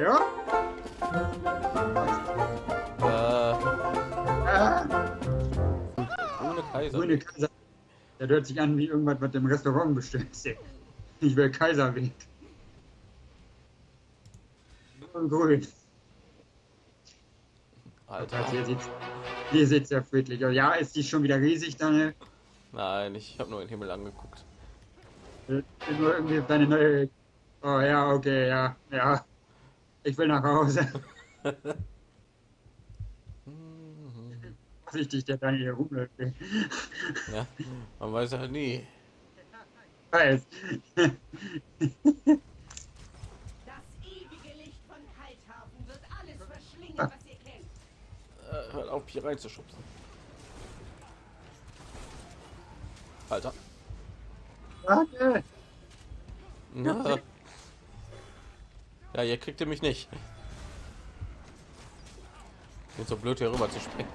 ja? Äh. Grüne Kaiser. Ohne Kaiser. Der hört sich an wie irgendwas, was im Restaurant bestellt Ich will Kaiser Kaiserweg. Grün. Alter. Also hier sieht's, hier sieht's sehr friedlich aus. Ja, ist die schon wieder riesig, Daniel? Nein, ich habe nur den Himmel angeguckt. Ich bin Nur irgendwie deine neue. Oh ja, okay, ja, ja. Ich will nach Hause. Vorsichtig, der Daniel hier rumläuft. Ja, man weiß ja nie. Weiß. Das ewige Licht von Kalthafen wird alles verschlingen, was ihr kennt. Äh, hört auf, hier reinzuschubsen. Alter. Danke. Na. Ja, ihr kriegt ihr mich nicht. Bin so blöd hier rüber zu springen.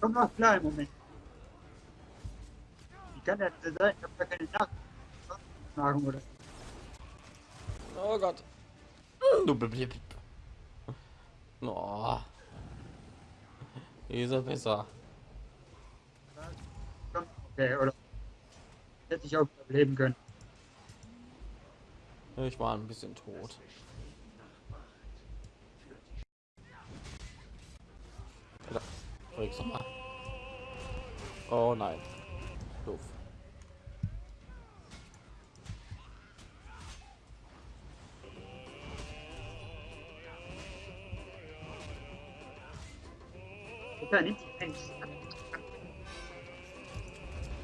Komm noch klar im Moment. Wie kann denn sein? Ich hab gar keine Nachfragen oder. Oh Gott. Du blib. Oh. Ist er besser. Okay, oder. Hätte ich auch überleben können. Ich war ein bisschen tot. Oh nein. Doof. Nimmt die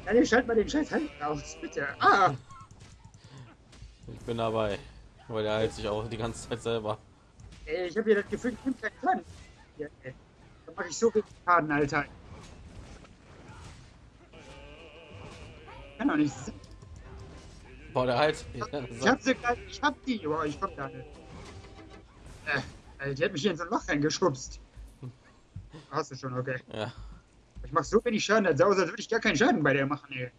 Daniel, schalt mal den Scheiß Hand raus, bitte. Ah! Ich bin dabei. Weil der hält sich auch die ganze Zeit selber. Ey, ich habe hier das Gefühl, ich bin kein Plan. Ja. Da mache ich so viel Schaden, Alter. Kann doch nicht sein. Boah, der halt. Ich hab sie grad, ich hab die, boah, ich komm da nicht. Äh, die hat mich hier in so ein Loch reingeschubst. Hast du schon, okay. Ja. Ich mach so wenig Schaden, sah aus, als würde ich gar keinen Schaden bei der machen, ey.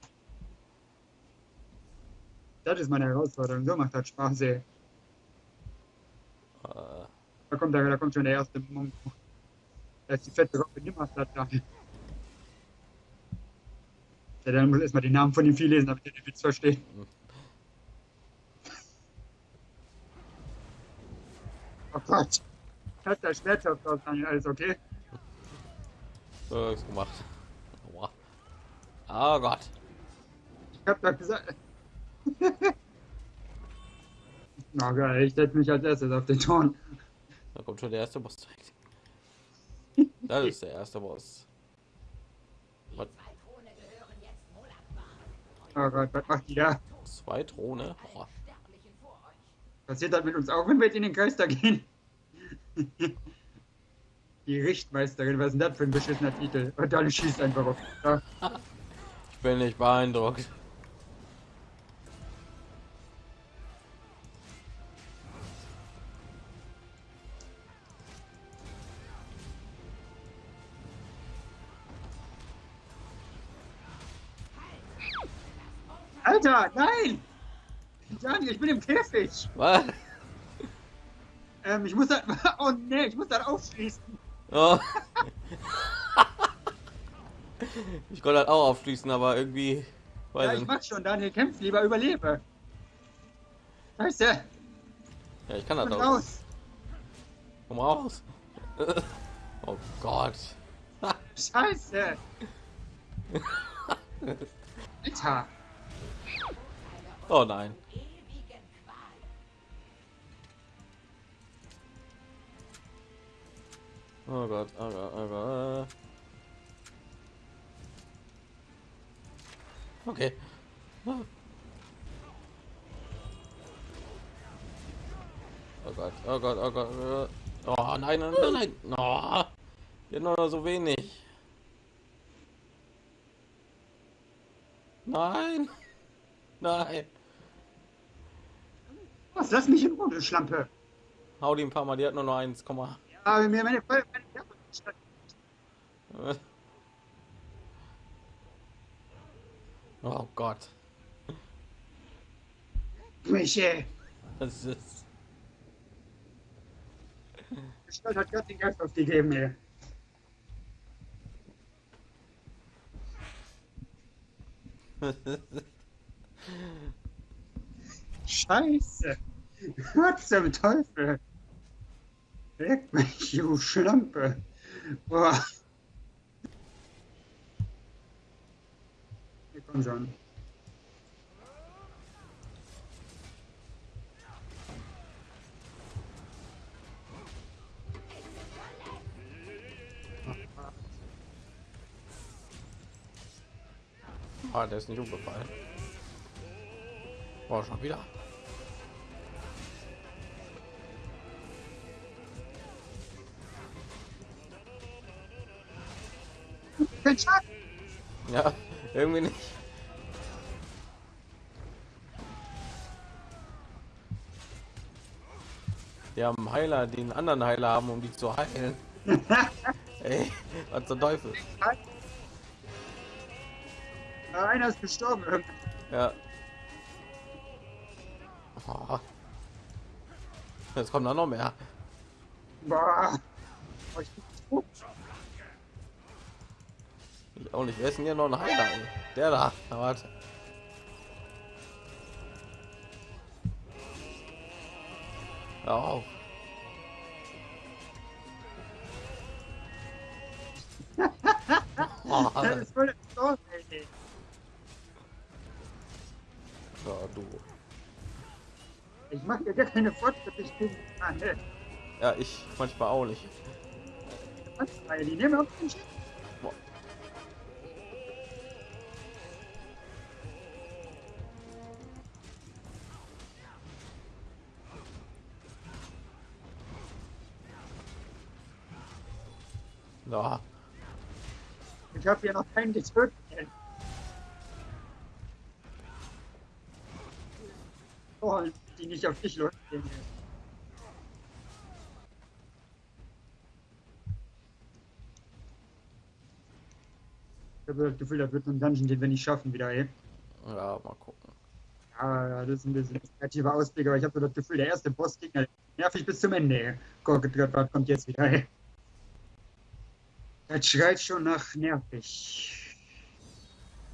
Das ist meine Herausforderung, so macht das Spaß, ey. Äh, Da kommt, da, da kommt schon der erste Moment. Da ist die fette Robbe nimmer da. Ja, dann muss erstmal den Namen von dem Vieh lesen, damit ihr den Witz versteht. Oh Gott. Hat der Schwertschaft aus, Daniel, alles okay? Ist gemacht. Aua. Oh Gott. Ich hab doch gesagt. Na geil, ich setze mich als erstes auf den Ton. Da kommt schon der erste Boss direkt. Das ist der erste Boss. Was? Zwei Throne gehören jetzt Molakbar. Oh Gott, was macht die da? Zwei Throne? Oh. Passiert das mit uns auch, wenn wir jetzt in den da gehen? Die Richtmeisterin, was ist denn das für ein beschissener Titel? Und dann schießt einfach auf. Ja. ich bin nicht beeindruckt. Alter, nein! Daniel, ich bin im Käfig. Was? Ähm, ich muss das. Oh nee, ich muss das aufschließen. Oh. ich konnte halt auch aufschließen, aber irgendwie. Weiß Ja, ich mach schon, Daniel, kämpf lieber, überlebe. Scheiße, Ja, ich kann das auch. raus. Komm raus. Oh Gott. Scheiße. Alter. Oh nein. Oh Gott, oh Gott, oh Gott. Okay. Oh Gott, oh Gott, oh Gott. oh Gott. Oh nein, nein, nein, nein. Oh, noch so wenig. Nein. Nein. Was, lass mich in Ruhe, Schlampe. Hau die ein paar Mal, die hat nur noch 1, aber mir meine Feuerwehr nicht Oh Gott. Michel. Das ist. Gestalt hat gerade den Geist aufgegeben hier. Scheiße. Was zum Teufel? Leck mich, du Schlampe. Boah. Hier, komm schon. Ah, der ist nicht umgefallen. War schon wieder. Kein Schaden. Ja, irgendwie nicht. Die haben Heiler, die einen anderen Heiler haben, um die zu heilen. Ey, was zum Teufel? Ah, Einer ist gestorben. Ja. Oh. Jetzt kommen da noch mehr. Boah. Oh, ich bin tot. Ich auch nicht. Wer ist denn hier noch ein Heiler? ey? Der da. Na, warte. Hör auf. Oh, Das ist voll gestorben, ey. ja, du. Ich mache dir gar keine Fortschritte. Ich bin ne? Ja, ich manchmal auch nicht. Was? Die nehmen auf den Schiff. Ja, Ich habe hier noch keinen getötet. Oh, die nicht auf dich losgehen. Ich habe das Gefühl, das wird ein Dungeon, den wir nicht schaffen wieder, ey. ja, mal gucken. Ja, das ist ein bisschen kreativer Ausblick, aber ich habe so das Gefühl, der erste Bossgegner nervig bis zum Ende, ey. Guck, was kommt jetzt wieder, ey. Das schreit schon nach nervig.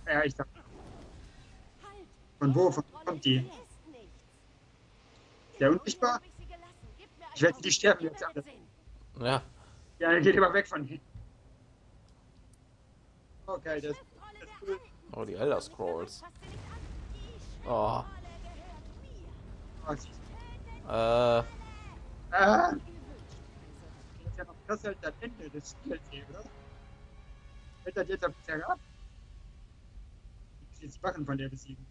Ja, ich Halt! von wo von wo kommt die? Der unsichtbar? Ich wette, die sterben jetzt alle. Ja, Ja, dann geht immer weg von hier. Okay, das, das ist cool. oh, die Elder Scrolls. Oh, Oh, sie- äh, Ah, das ist noch das halt das Ende des Spiels hier, oder? Wird das jetzt auf Terra? Die Wachen von der besiegen.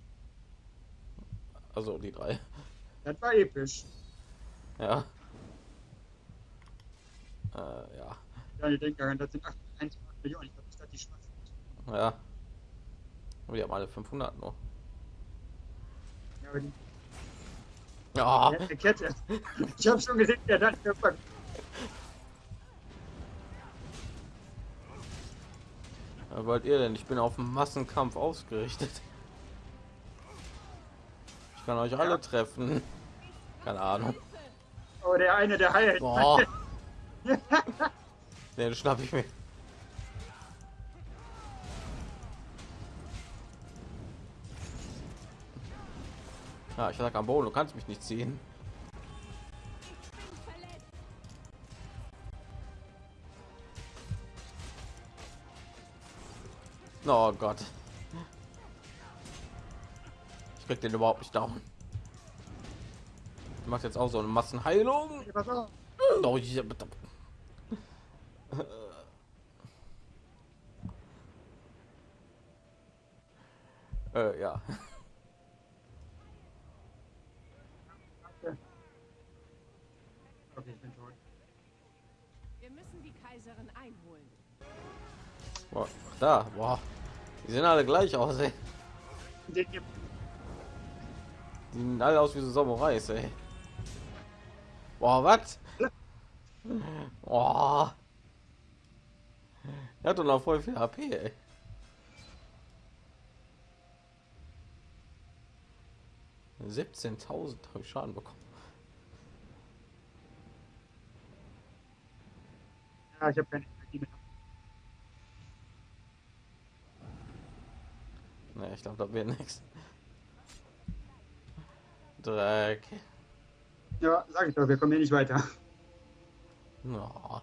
also die drei. Das war episch. Ja. Äh, ja, Ja, ich denke daran, das sind 8, 1, 8 Millionen. Ich glaube nicht, dass die schwarz sind. ja. Aber die haben alle 500 nur. Ja, aber die Ja, die letzte Kette. Ich habe schon gesehen, wer das verpackt. Was wollt ihr denn? Ich bin auf Massenkampf ausgerichtet. Ich kann euch alle treffen. Keine Ahnung. Oh, der eine, der heilt. Boah. Den schnapp ich mir. Ja, ich lag am Boden, du kannst mich nicht ziehen. Oh Gott. Ich krieg den überhaupt nicht down. Ich mach jetzt auch so eine Massenheilung. Oh, ja, bitte. äh, ja. Okay, ich bin tot. Wir müssen die Kaiserin einholen. Boah, da, boah. Die sehen alle gleich aus, ey. Die sehen alle aus wie so Samurais, ey. Boah, was? Boah. Er hat doch noch voll viel HP, ey. Siebzehntausend habe ich Schaden bekommen. Ja, ich habe keine Energie mehr. Ne, ich glaube, da wird nichts. Dreck. Ja, sag ich doch, wir kommen hier nicht weiter. No.